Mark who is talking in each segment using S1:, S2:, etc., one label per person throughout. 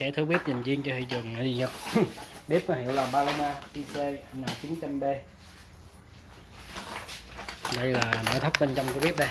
S1: sẽ thử bếp dành riêng cho thị trường người Nhật bếp có hiệu là Paloma IC N900B đây là nội thất bên trong của bếp đây.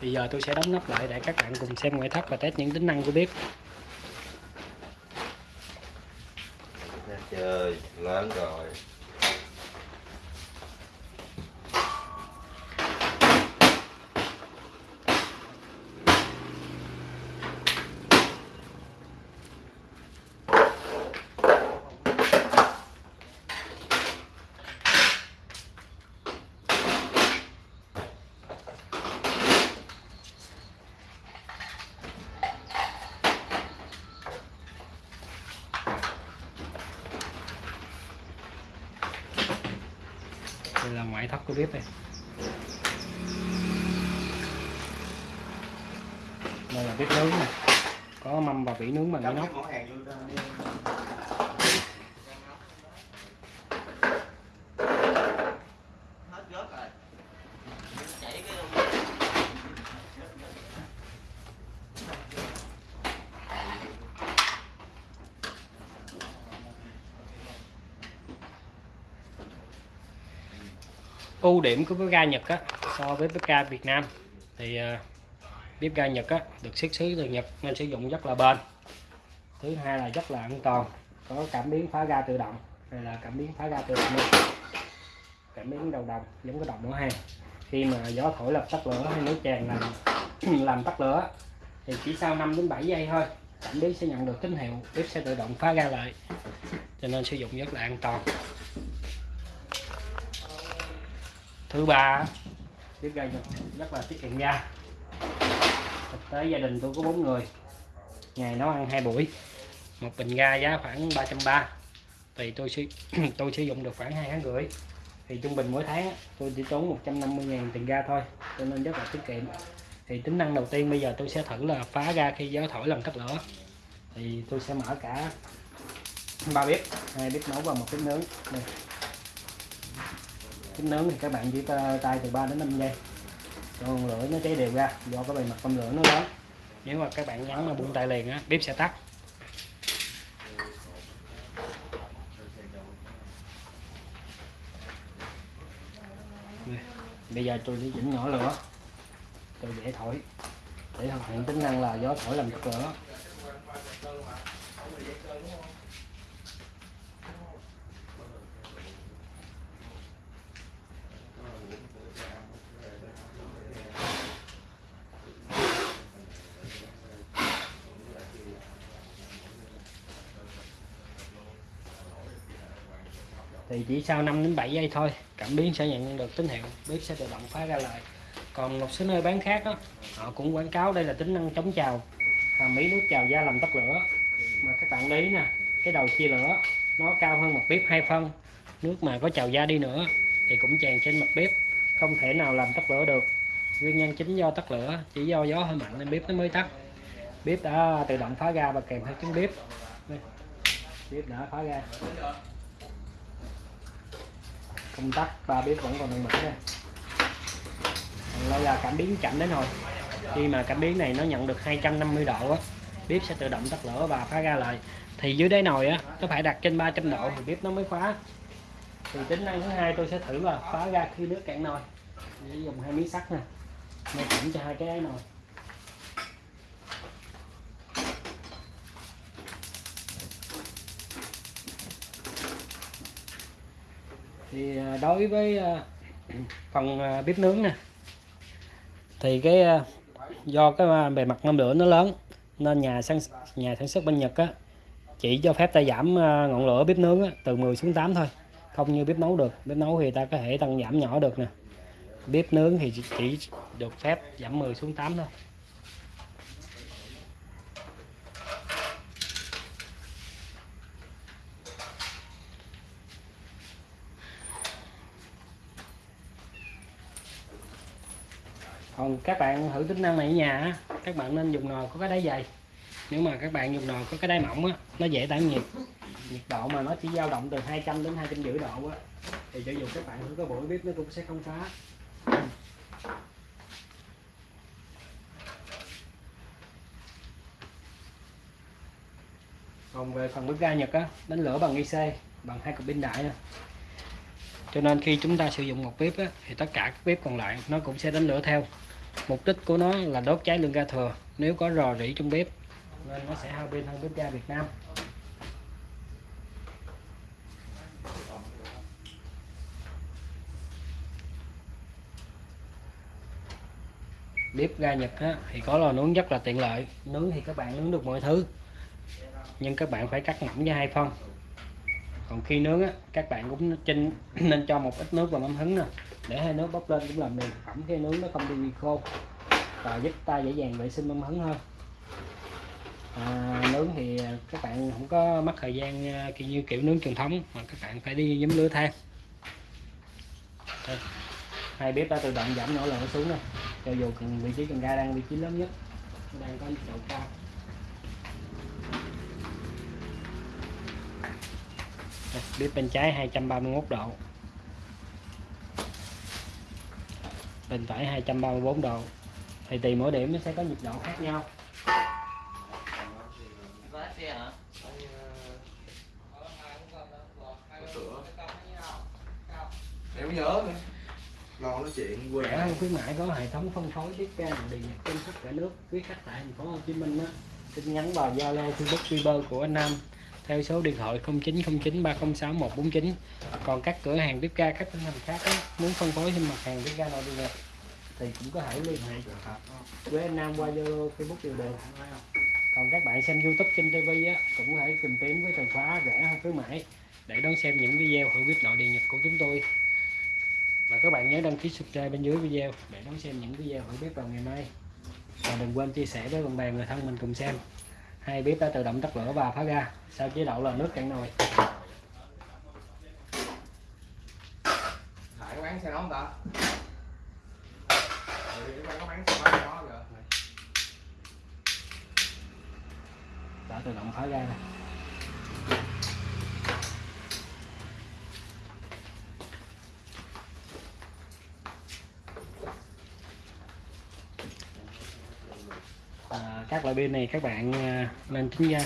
S1: Bây giờ tôi sẽ đóng nắp lại để các bạn cùng xem ngoại thất và test những tính năng của bếp.
S2: Chơi lớn rồi
S1: đây là ngoại thất của bếp đây đây là bếp nướng này. Có mâm và vỉ nướng bằng inox
S2: món hàng luôn đi hết rớt rồi chảy cái
S1: ưu điểm của bếp ga Nhật á, so với bếp ga Việt Nam. Thì à, bếp ga Nhật á, được xuất xứ từ Nhật nên sử dụng rất là bền. Thứ hai là rất là an toàn, có cảm biến phá ga tự động, hay là cảm biến phá ga tự động luôn. Cảm biến đầu đồng giống cái đồng nổ hàng. Khi mà gió thổi làm tắt lửa hay nước tràn làm làm tắt lửa thì chỉ sau 5 đến 7 giây thôi, cảm biến sẽ nhận được tín hiệu bếp sẽ tự động phá ga lại. Cho nên sử dụng rất là an toàn. Thứ ba bếp ga rất là tiết kiệm ga thực tế gia đình tôi có bốn người. Ngày nấu ăn hai buổi. Một bình ga giá khoảng 330 thì tôi sử tôi sử dụng được khoảng hai tháng rưỡi. Thì trung bình mỗi tháng tôi chỉ tốn 150 ngàn tiền ga thôi, cho nên rất là tiết kiệm. Thì tính năng đầu tiên bây giờ tôi sẽ thử là phá ga khi gió thổi làm tắt lửa. Thì tôi sẽ mở cả ba bếp, hai bếp nấu và một bếp nướng. Đây kính nướng thì các bạn chỉ tay từ 3 đến 5 giây. Còn lửa nó cháy đều ra, do cái bề mặt con lửa nó lớn nếu mà các bạn nhấn mà buông tay liền á, bếp sẽ tắt. Bây giờ tôi sẽ chỉnh nhỏ lửa. Tôi dễ thổi. Để thực hiện tính năng là gió thổi làm tắt lửa. Thì chỉ sau 5 đến 7 giây thôi cảm biến sẽ nhận được tín hiệu bếp sẽ tự động phá ra lại còn một số nơi bán khác đó, họ cũng quảng cáo đây là tính năng chống trào hàm ý nước trào da làm tắt lửa. Mà các bạn lấy nè cái đầu chia lửa nó cao hơn mặt bếp hai phân nước mà có trào da đi nữa thì cũng tràn trên mặt bếp không thể nào làm tắt lửa được. Nguyên nhân chính do tắt lửa chỉ do gió hơi mạnh nên bếp nó mới tắt. Bếp đã tự động phá ra và kèm theo tiếng bếp. Bếp đã phá ra công tắc, ba bếp vẫn còn đang mở đây đây là cảm biến chậm đến rồi khi mà cảm biến này nó nhận được 250 độ á, bếp sẽ tự động tắt lửa và phá ra lại. Thì dưới đáy nồi á nó phải đặt trên 300 độ thì bếp nó mới khóa. thì tính năng thứ hai tôi sẽ thử là phá ra khi nước cạn nồi. Để dùng hai miếng sắt nè nó chỉnh cho hai cái đáy nồi. Thì à, đối với à, phần à, bếp nướng nè thì cái do cái bề mặt ngâm lửa nó lớn nên nhà sản nhà sản xuất bên Nhật á chỉ cho phép ta giảm ngọn lửa bếp nướng á, từ 10 xuống 8 thôi. Không như bếp nấu được. Bếp nấu thì ta có thể tăng giảm nhỏ được nè. Bếp nướng thì chỉ- chỉ được phép giảm 10 xuống 8 thôi. Còn các bạn thử tính năng này ở nhà các bạn nên dùng nồi có cái đáy dày. Nếu mà các bạn dùng nồi có cái đáy mỏng á nó dễ tản nhiệt. Nhiệt độ mà nó chỉ dao động từ 200 đến 250 độ á thì cho dù các bạn thử có buổi bếp nó cũng sẽ không phá. Còn về phần bếp ga Nhật á đánh lửa bằng IC bằng hai cục pin đại nè cho nên khi chúng ta sử dụng một bếp á, thì tất cả các bếp còn lại nó cũng sẽ đánh lửa theo mục đích của nó là đốt cháy lượng ga thừa. Nếu có rò rỉ trong bếp nên nó sẽ hao pin hơn bếp ga Việt Nam. Bếp ga Nhật á, thì có lò nướng rất là tiện lợi. Nướng thì các bạn nướng được mọi thứ. Nhưng các bạn phải cắt mỏng cho hai phân. Còn khi nướng á, các bạn cũng chinh nên cho một ít nước vào mắm hứng nè để hai nước bốc lên cũng làm mềm phẩm khi nướng nó không bị khô. Và giúp ta dễ dàng vệ sinh mâm hứng hơn. À, nướng thì các bạn không có mất thời gian à, kiểu như kiểu nướng truyền thống mà các bạn phải đi giấm lửa than. Đây. hai bếp đã tự động giảm nỗ lửa xuống nè cho dù cần vị trí cần ga đang vị trí lớn nhất đang có độ cao. Bếp bên trái 231 độ. Bên phải 234 độ. Thì tùy mỗi điểm nó sẽ có nhiệt độ khác nhau.
S3: Em nhớ nữa. Lo nói chuyện quên
S1: rẻ hơn khuyến mãi có hệ thống phân phối ga nội địa nhật trên khắp cả nước. Quý khách tại thành phố Hồ Chí Minh á tin nhắn vào Zalo Facebook Viber của anh Nam theo số điện thoại 0909 306 149 còn các cửa hàng bếp ga các tỉnh thành khác á, muốn phân phối thêm mặt hàng bếp ga nội địa thì cũng có thể liên hệ với anh Nam qua Zalo Facebook đều được. Còn các bạn xem YouTube trên TV á cũng có thể tìm kiếm với từ khóa rẻ hơn khuyến mãi để đón xem những video hữu bếp nội địa nhật của chúng tôi. Và các bạn nhớ đăng ký subscribe bên dưới video để đón xem những video hữu bếp vào ngày mai. Và đừng quên chia sẻ với bạn bè người thân mình cùng xem hai bếp đã tự động tắt lửa và phá ga. Sau chế độ là nước cạn nồi.
S3: Hải xe ta? Ừ,
S1: đã tự động phá ga này. À, các loại pin này các bạn à, lên nên tính ra.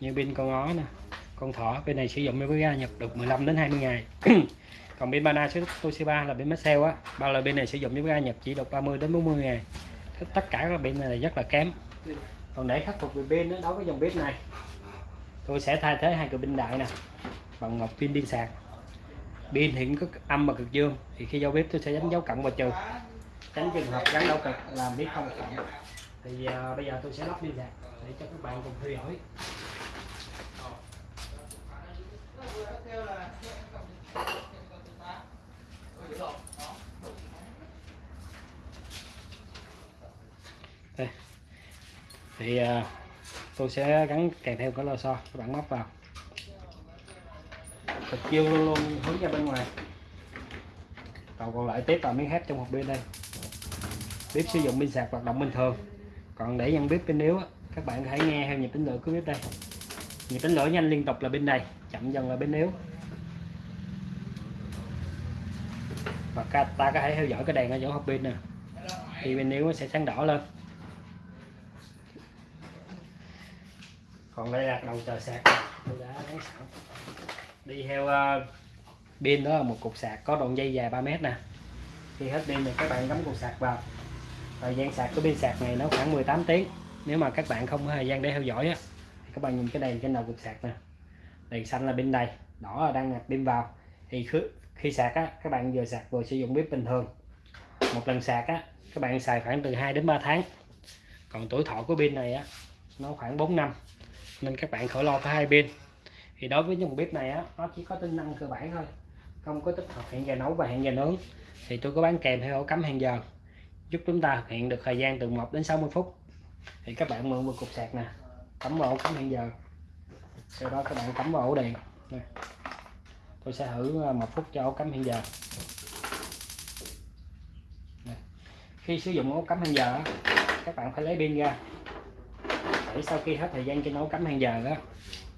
S1: Như pin con ó nè con thỏ bên này sử dụng với ga nhập được 15 đến 20 ngày. Còn pin số Toshiba là pin Maxell á ba loại pin này sử dụng với ga nhập chỉ được 30 đến 40 ngày. Tất cả các pin này rất là kém. Còn để khắc phục về pin đó, đối với dòng bếp này tôi sẽ thay thế hai cửa pin đại nè bằng một pin điện sạc. Pin hiện có âm và cực dương thì khi giao bếp tôi sẽ đánh dấu cộng và trừ. Tránh trường hợp gắn đâu cực làm bếp không cộng thì uh, bây giờ tôi sẽ lắp pin sạc để cho các bạn cùng theo dõi. Đây. Thì uh, tôi sẽ gắn kèm theo cái lò xo các bạn móc vào. Thật kêu luôn luôn hướng ra bên ngoài. Còn còn lại tiếp vào miếng thép trong hộp pin đây. Bếp sử dụng pin sạc hoạt động bình thường còn để nhận bếp bên yếu á, các bạn có thể nghe theo nhịp tính lửa của bếp đây. Nhịp tính lửa nhanh liên tục là bên này chậm dần là bên yếu và ta có thể theo dõi cái đèn ở chỗ hộp pin nè. Thì bên yếu nó sẽ sáng đỏ lên. Còn đây là đầu chờ sạc. Tôi đã sẵn. Đi theo ờ, pin đó là một cục sạc có đoạn dây dài 3 mét nè. Khi hết pin thì các bạn cắm cục sạc vào thời gian sạc của pin sạc này nó khoảng 18 tiếng. Nếu mà các bạn không có thời gian để theo dõi á thì các bạn nhìn cái đèn trên đầu cục sạc nè. Đèn xanh là pin đầy đỏ là đang nạp pin vào. Thì khi, khi sạc á các bạn vừa sạc vừa sử dụng bếp bình thường. Một lần sạc á các bạn xài khoảng từ 2 đến 3 tháng. Còn tuổi thọ của pin này á nó khoảng 4 năm. Nên các bạn khỏi lo phải hai pin. Thì đối với dòng bếp này á nó chỉ có tính năng cơ bản thôi. Không có tích hợp hẹn giờ nấu và hẹn giờ nướng. Thì tôi có bán kèm theo ổ cắm hẹn giờ giúp chúng ta thực hiện được thời gian từ 1 đến 60 phút. Thì các bạn mượn một cục sạc nè, cắm vào ổ cắm hẹn giờ. Sau đó các bạn cắm vào ổ đèn. Nè. tôi sẽ thử à, một phút cho ổ cắm hẹn giờ. Nè. khi sử dụng ổ cắm hẹn giờ các bạn phải lấy pin ra. Để sau khi hết thời gian trên ổ cắm hẹn giờ đó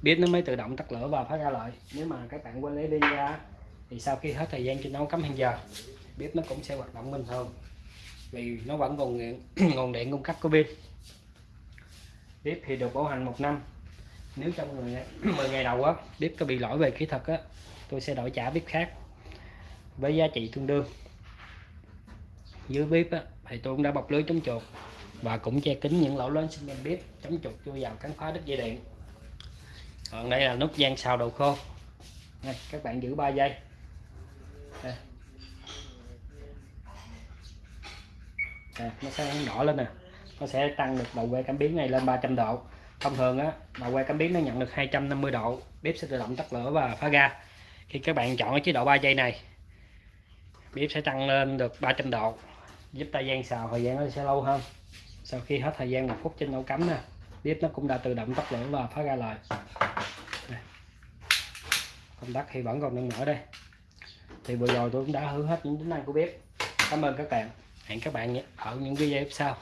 S1: bếp nó mới tự động tắt lửa và phát ra lại. Nếu mà các bạn quên lấy pin ra thì sau khi hết thời gian trên ổ cắm hẹn giờ bếp nó cũng sẽ hoạt động bình thường vì nó vẫn còn nguồn, nguồn điện cung cấp của pin. Bếp thì được bảo hành một năm. Nếu trong 10 ngày, 10 ngày đầu á bếp có bị lỗi về kỹ thuật á tôi sẽ đổi trả bếp khác với giá trị tương đương. Dưới bếp á thì tôi cũng đã bọc lưới chống chuột và cũng che kín những lỗ lớn xung quanh bếp chống chuột chui vào cắn phá đứt dây điện. Còn đây là nút gian xào đồ khô đây, các bạn giữ 3 giây. Nè, nó sẽ đỏ lên nè. Nó sẽ tăng được đầu que cảm biến này lên 300 độ. Thông thường á đầu que cảm biến nó nhận được 250 độ bếp sẽ tự động tắt lửa và phá ga. Khi các bạn chọn cái chế độ 3 giây này bếp sẽ tăng lên được 300 độ giúp thời gian xào thời gian nó sẽ lâu hơn. Sau khi hết thời gian một phút trên ổ cắm nè bếp nó cũng đã tự động tắt lửa và phá ra lại. Công tắc thì vẫn còn đang mở đây. Thì vừa rồi tôi cũng đã hướng hết những tính năng của bếp. Cảm ơn các bạn hẹn các bạn ở những video tiếp sau.